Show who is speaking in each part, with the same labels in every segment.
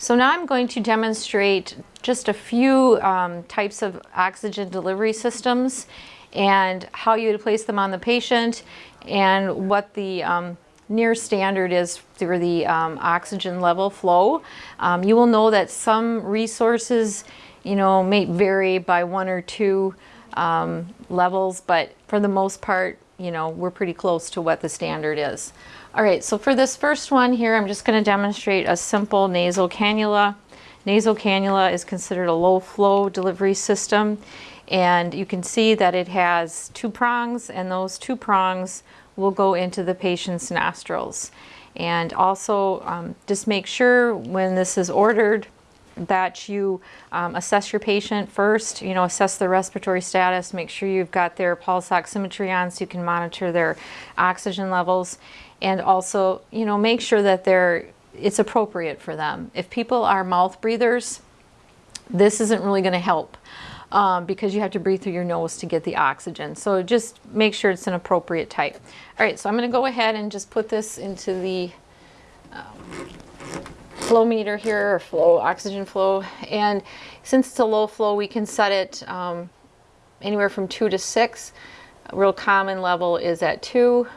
Speaker 1: So now I'm going to demonstrate just a few um, types of oxygen delivery systems and how you would place them on the patient and what the um, near standard is for the um, oxygen level flow. Um, you will know that some resources, you know, may vary by one or two um, levels, but for the most part, you know, we're pretty close to what the standard is. All right, so for this first one here, I'm just gonna demonstrate a simple nasal cannula. Nasal cannula is considered a low flow delivery system. And you can see that it has two prongs and those two prongs will go into the patient's nostrils. And also um, just make sure when this is ordered that you um, assess your patient first, you know, assess their respiratory status, make sure you've got their pulse oximetry on so you can monitor their oxygen levels. And also, you know, make sure that they're, it's appropriate for them. If people are mouth breathers, this isn't really going to help um, because you have to breathe through your nose to get the oxygen. So just make sure it's an appropriate type. All right, so I'm going to go ahead and just put this into the um, flow meter here, or flow, oxygen flow. And since it's a low flow, we can set it um, anywhere from two to six. A real common level is at two.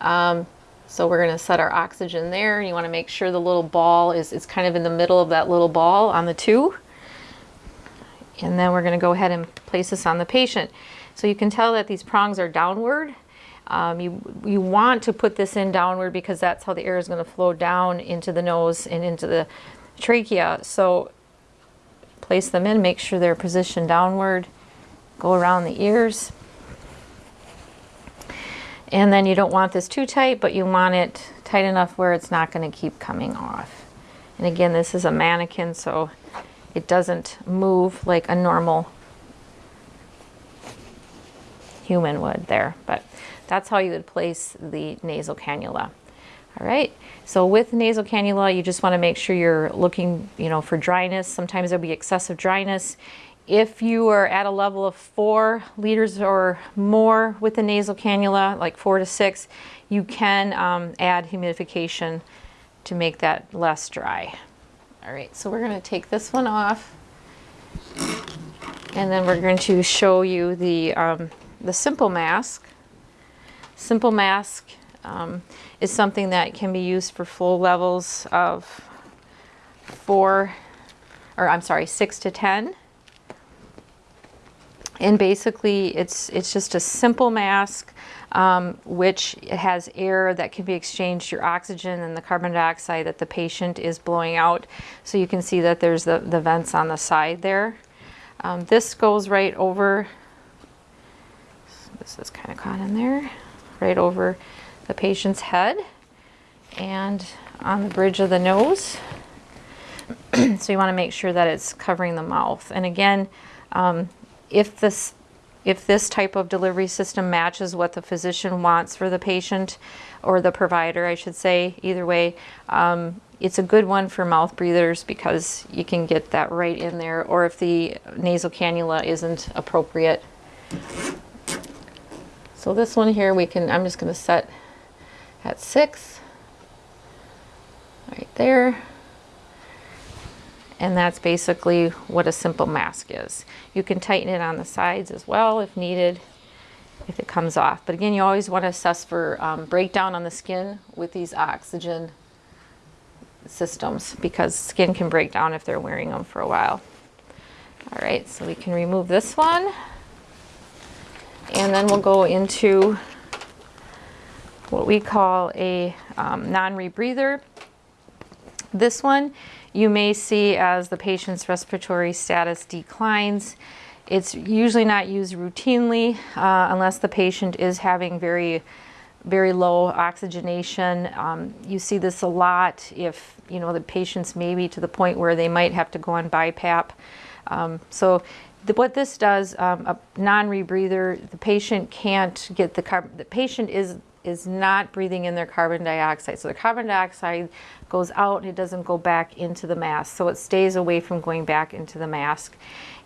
Speaker 1: Um, so we're going to set our oxygen there. You want to make sure the little ball is, is kind of in the middle of that little ball on the two. And then we're going to go ahead and place this on the patient. So you can tell that these prongs are downward. Um, you, you want to put this in downward because that's how the air is going to flow down into the nose and into the trachea. So place them in, make sure they're positioned downward, go around the ears. And then you don't want this too tight, but you want it tight enough where it's not going to keep coming off. And again, this is a mannequin, so it doesn't move like a normal human would there. But that's how you would place the nasal cannula. All right, so with nasal cannula, you just want to make sure you're looking, you know, for dryness. Sometimes there'll be excessive dryness. If you are at a level of four liters or more with the nasal cannula, like four to six, you can um, add humidification to make that less dry. All right, so we're going to take this one off. And then we're going to show you the, um, the simple mask. Simple mask um, is something that can be used for flow levels of four, or I'm sorry, six to 10. And basically it's, it's just a simple mask um, which has air that can be exchanged your oxygen and the carbon dioxide that the patient is blowing out. So you can see that there's the, the vents on the side there. Um, this goes right over, this is kind of caught in there, right over the patient's head and on the bridge of the nose. so you want to make sure that it's covering the mouth. And again, um, if this if this type of delivery system matches what the physician wants for the patient or the provider, I should say, either way, um, it's a good one for mouth breathers because you can get that right in there or if the nasal cannula isn't appropriate. So this one here we can, I'm just going to set at six right there and that's basically what a simple mask is. You can tighten it on the sides as well if needed, if it comes off. But again, you always want to assess for um, breakdown on the skin with these oxygen systems because skin can break down if they're wearing them for a while. All right, so we can remove this one. And then we'll go into what we call a um, non-rebreather. This one you may see as the patient's respiratory status declines. It's usually not used routinely uh, unless the patient is having very very low oxygenation. Um, you see this a lot if you know the patients maybe to the point where they might have to go on BiPAP. Um, so the, what this does, um, a non-rebreather, the patient can't get the carbon, the patient is is not breathing in their carbon dioxide. So the carbon dioxide goes out and it doesn't go back into the mask. So it stays away from going back into the mask.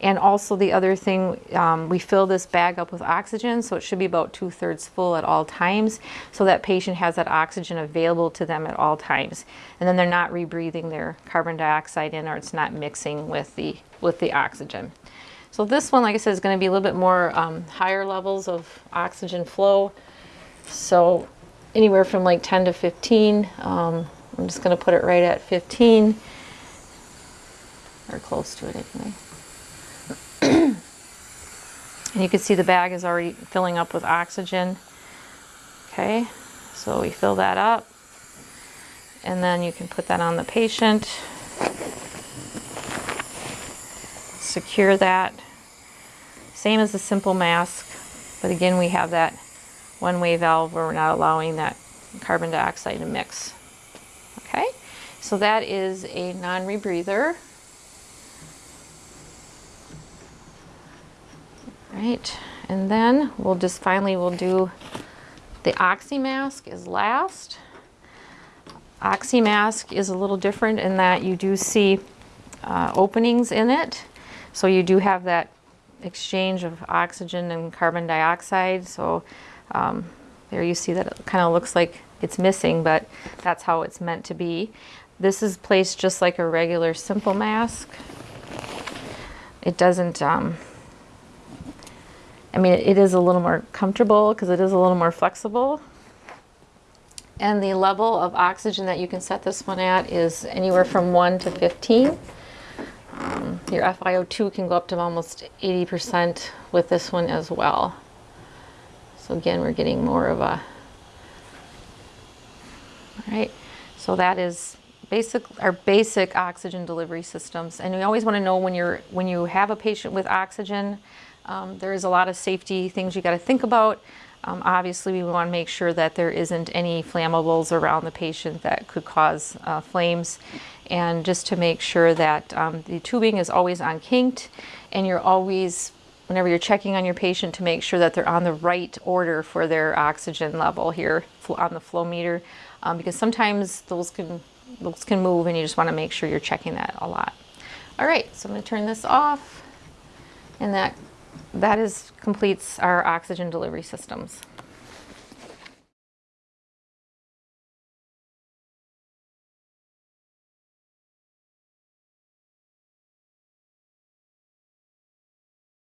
Speaker 1: And also the other thing, um, we fill this bag up with oxygen, so it should be about two thirds full at all times, so that patient has that oxygen available to them at all times. And then they're not rebreathing their carbon dioxide in or it's not mixing with the, with the oxygen. So this one, like I said, is going to be a little bit more um, higher levels of oxygen flow. So anywhere from like 10 to 15. Um, I'm just going to put it right at 15 or close to it anyway. and you can see the bag is already filling up with oxygen. Okay, so we fill that up and then you can put that on the patient. Secure that. Same as the simple mask, but again we have that one-way valve where we're not allowing that carbon dioxide to mix. Okay, so that is a non-rebreather. Right, and then we'll just finally we'll do the oxy mask is last. Oxy mask is a little different in that you do see uh, openings in it. So you do have that exchange of oxygen and carbon dioxide. So um, there you see that it kind of looks like it's missing, but that's how it's meant to be. This is placed just like a regular simple mask. It doesn't, um, I mean, it is a little more comfortable because it is a little more flexible. And the level of oxygen that you can set this one at is anywhere from 1 to 15. Your FiO2 can go up to almost 80% with this one as well. So again, we're getting more of a, all right, so that is basic, our basic oxygen delivery systems. And we always want to know when you're, when you have a patient with oxygen, um, there is a lot of safety things you got to think about. Um, obviously, we want to make sure that there isn't any flammables around the patient that could cause uh, flames. And just to make sure that um, the tubing is always unkinked and you're always, whenever you're checking on your patient, to make sure that they're on the right order for their oxygen level here on the flow meter. Um, because sometimes those can, those can move and you just want to make sure you're checking that a lot. All right, so I'm going to turn this off and that that is completes our oxygen delivery systems.